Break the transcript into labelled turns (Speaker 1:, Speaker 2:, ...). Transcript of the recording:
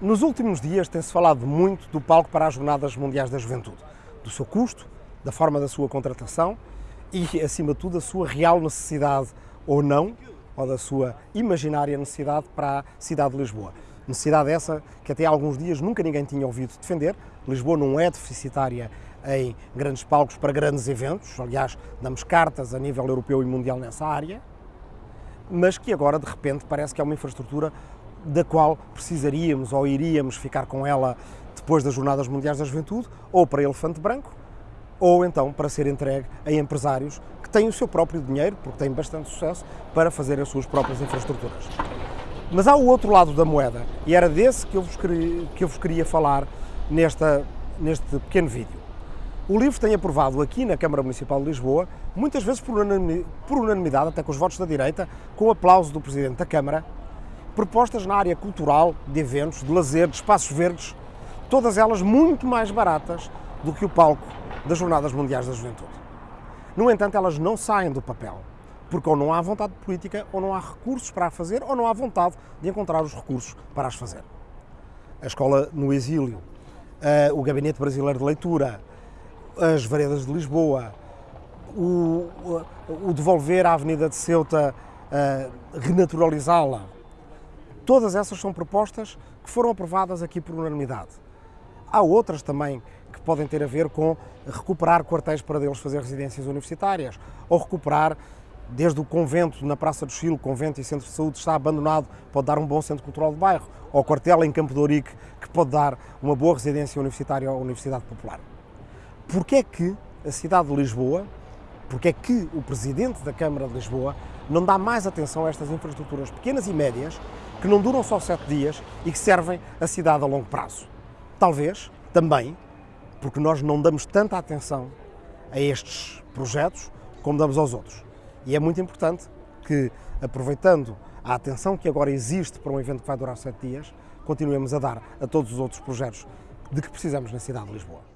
Speaker 1: Nos últimos dias tem-se falado muito do palco para as Jornadas Mundiais da Juventude, do seu custo, da forma da sua contratação e, acima de tudo, da sua real necessidade ou não, ou da sua imaginária necessidade para a cidade de Lisboa. Necessidade essa que até há alguns dias nunca ninguém tinha ouvido defender. Lisboa não é deficitária em grandes palcos para grandes eventos, aliás, damos cartas a nível europeu e mundial nessa área, mas que agora de repente parece que é uma infraestrutura da qual precisaríamos ou iríamos ficar com ela depois das Jornadas Mundiais da Juventude, ou para Elefante Branco, ou então para ser entregue a empresários que têm o seu próprio dinheiro, porque têm bastante sucesso, para fazer as suas próprias infraestruturas. Mas há o outro lado da moeda, e era desse que eu vos queria, que eu vos queria falar nesta, neste pequeno vídeo. O LIVRE tem aprovado aqui na Câmara Municipal de Lisboa, muitas vezes por unanimidade, até com os votos da direita, com o aplauso do Presidente da Câmara, propostas na área cultural, de eventos, de lazer, de espaços verdes, todas elas muito mais baratas do que o palco das Jornadas Mundiais da Juventude. No entanto, elas não saem do papel, porque ou não há vontade política, ou não há recursos para a fazer, ou não há vontade de encontrar os recursos para as fazer. A escola no exílio, uh, o Gabinete Brasileiro de Leitura, as Veredas de Lisboa, o, o, devolver a Avenida de Ceuta, uh, renaturalizá-la, Todas essas são propostas que foram aprovadas aqui por unanimidade. Há outras também que podem ter a ver com recuperar quartéis para deles fazer residências universitárias, ou recuperar, desde o convento na Praça do Chile, convento e centro de saúde está abandonado, pode dar um bom centro cultural de bairro, ou quartel em Campo de Ourique, que pode dar uma boa residência universitária à Universidade Popular. Porquê é que a cidade de Lisboa, porquê é que o Presidente da Câmara de Lisboa não dá mais atenção a estas infraestruturas pequenas e médias que não duram só sete dias e que servem a cidade a longo prazo. Talvez também porque nós não damos tanta atenção a estes projetos como damos aos outros. E é muito importante que, aproveitando a atenção que agora existe para um evento que vai durar sete dias, continuemos a dar a todos os outros projetos de que precisamos na cidade de Lisboa.